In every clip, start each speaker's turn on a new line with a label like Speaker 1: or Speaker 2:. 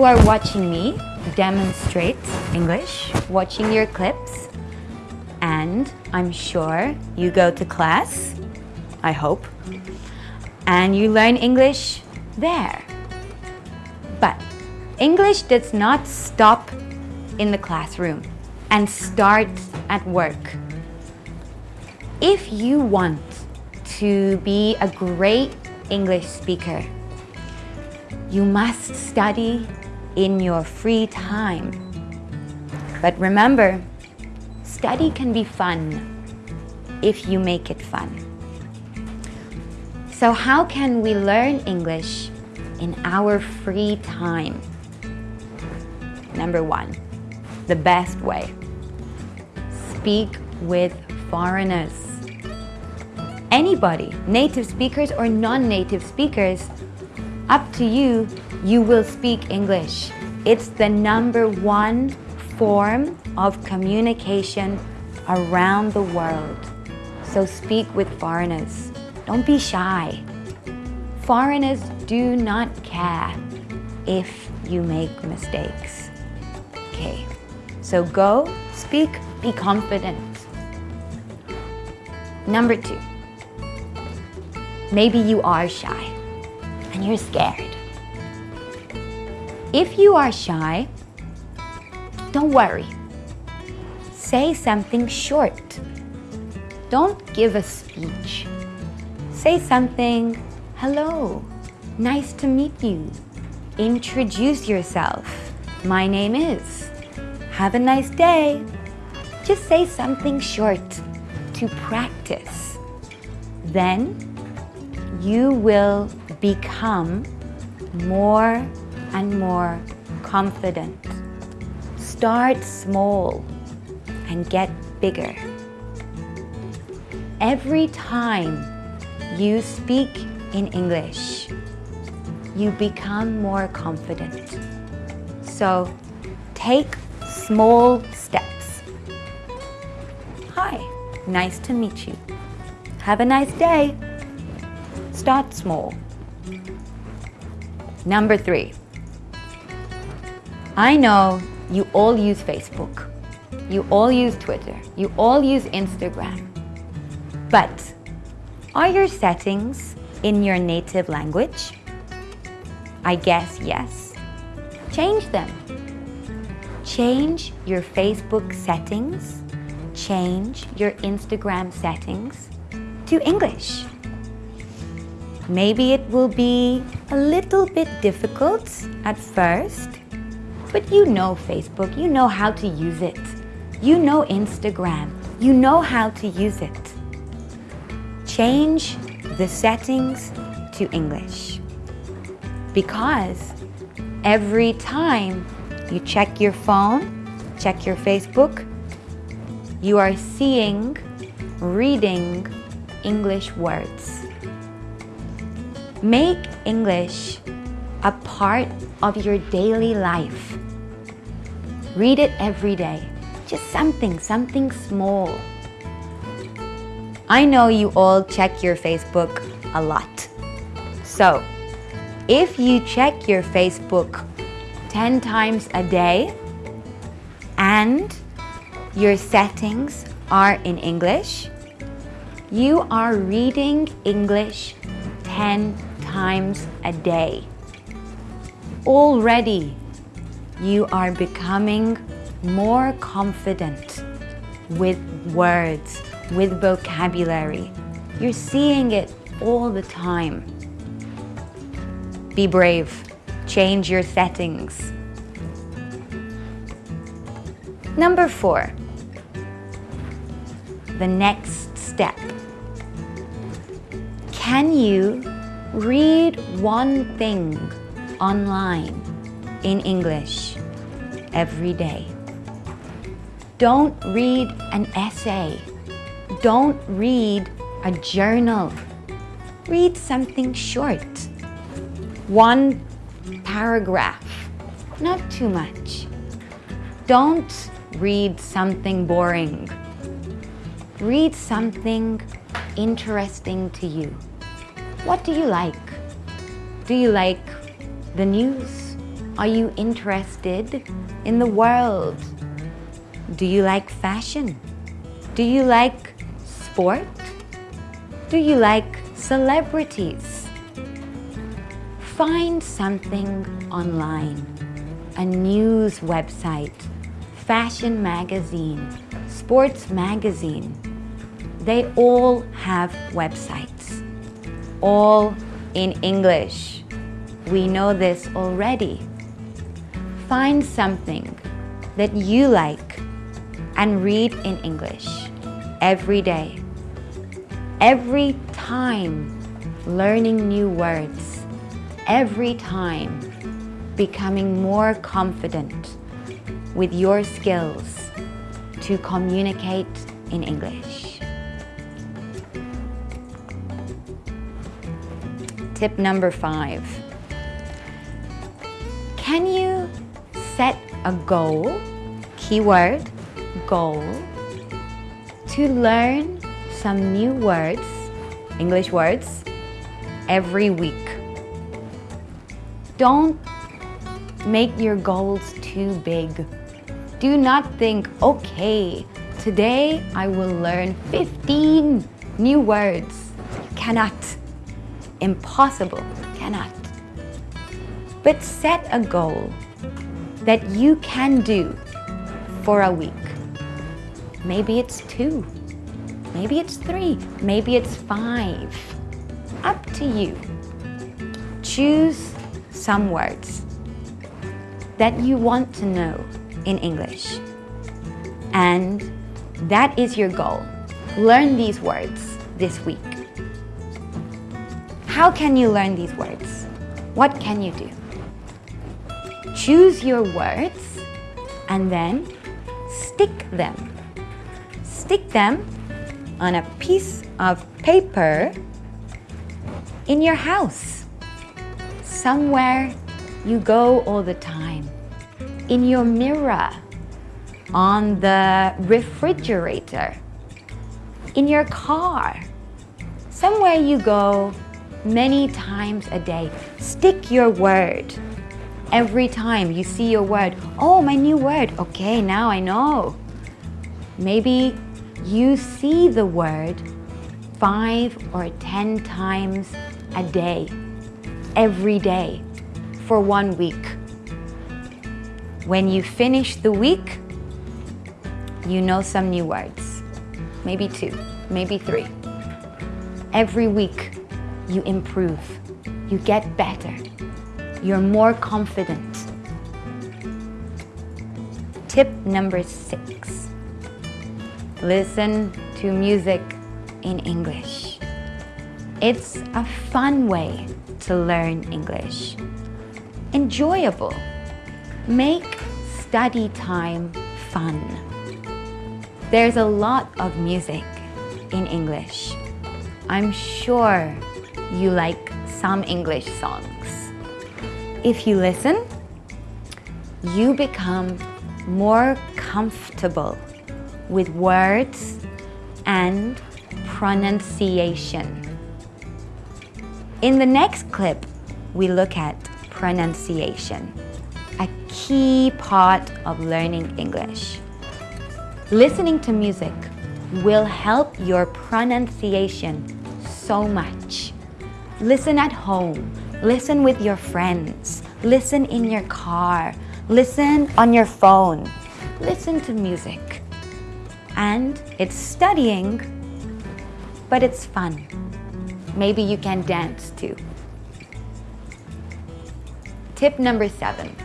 Speaker 1: You are watching me demonstrate English, watching your clips, and I'm sure you go to class, I hope, and you learn English there. But English does not stop in the classroom and start at work. If you want to be a great English speaker, you must study in your free time. But remember, study can be fun if you make it fun. So how can we learn English in our free time? Number one, the best way. Speak with foreigners. Anybody, native speakers or non-native speakers, up to you, you will speak English. It's the number one form of communication around the world. So speak with foreigners. Don't be shy. Foreigners do not care if you make mistakes. Okay, so go, speak, be confident. Number two, maybe you are shy and you're scared. If you are shy, don't worry. Say something short. Don't give a speech. Say something, hello, nice to meet you. Introduce yourself. My name is. Have a nice day. Just say something short to practice. Then you will become more and more confident. Start small and get bigger. Every time you speak in English, you become more confident. So take small steps. Hi, nice to meet you. Have a nice day. Start small. Number three. I know you all use Facebook. You all use Twitter. You all use Instagram. But are your settings in your native language? I guess yes. Change them. Change your Facebook settings. Change your Instagram settings to English. Maybe it will be a little bit difficult at first, but you know Facebook, you know how to use it. You know Instagram, you know how to use it. Change the settings to English. Because every time you check your phone, check your Facebook, you are seeing, reading English words. Make English a part of your daily life. Read it every day. Just something, something small. I know you all check your Facebook a lot. So, if you check your Facebook 10 times a day and your settings are in English, you are reading English 10 times a day. Already, you are becoming more confident with words, with vocabulary. You're seeing it all the time. Be brave. Change your settings. Number four, the next step. Can you read one thing online in English every day? Don't read an essay. Don't read a journal. Read something short. One paragraph, not too much. Don't read something boring. Read something interesting to you. What do you like? Do you like the news? Are you interested in the world? Do you like fashion? Do you like sport? Do you like celebrities? Find something online, a news website, fashion magazine, sports magazine. They all have websites, all in English. We know this already. Find something that you like and read in English every day. Every time learning new words. Every time becoming more confident with your skills to communicate in English. Tip number five. Can you set a goal, keyword, goal, to learn some new words, English words, every week? Don't make your goals too big. Do not think, okay, today I will learn 15 new words. Cannot impossible, cannot. But set a goal that you can do for a week. Maybe it's two, maybe it's three, maybe it's five. Up to you. Choose some words that you want to know in English. And that is your goal. Learn these words this week. How can you learn these words? What can you do? Choose your words and then stick them. Stick them on a piece of paper in your house. Somewhere you go all the time. In your mirror, on the refrigerator, in your car. Somewhere you go many times a day. Stick your word. Every time you see your word, oh, my new word. Okay, now I know. Maybe you see the word five or 10 times a day, every day, for one week. When you finish the week, you know some new words. Maybe two, maybe three. Every week, you improve, you get better, you're more confident. Tip number six, listen to music in English. It's a fun way to learn English. Enjoyable. Make study time fun. There's a lot of music in English. I'm sure you like some English songs. If you listen, you become more comfortable with words and pronunciation. In the next clip, we look at pronunciation, a key part of learning English. Listening to music will help your pronunciation so much. Listen at home, listen with your friends, listen in your car, listen on your phone, listen to music. And it's studying, but it's fun. Maybe you can dance too. Tip number seven.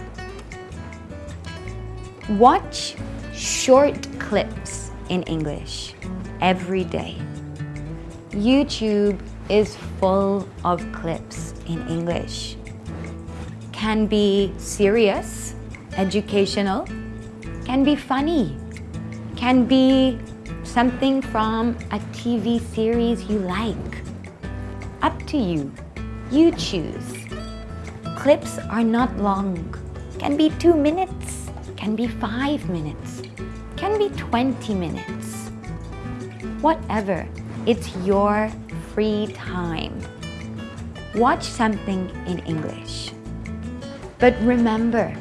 Speaker 1: Watch short clips in English every day. YouTube is full of clips in English. Can be serious, educational, can be funny, can be something from a TV series you like. Up to you. You choose. Clips are not long. Can be two minutes, can be five minutes, can be 20 minutes. Whatever, it's your free time. Watch something in English. But remember,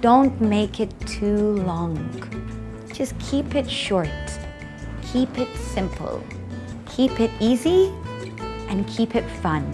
Speaker 1: don't make it too long. Just keep it short. Keep it simple. Keep it easy and keep it fun.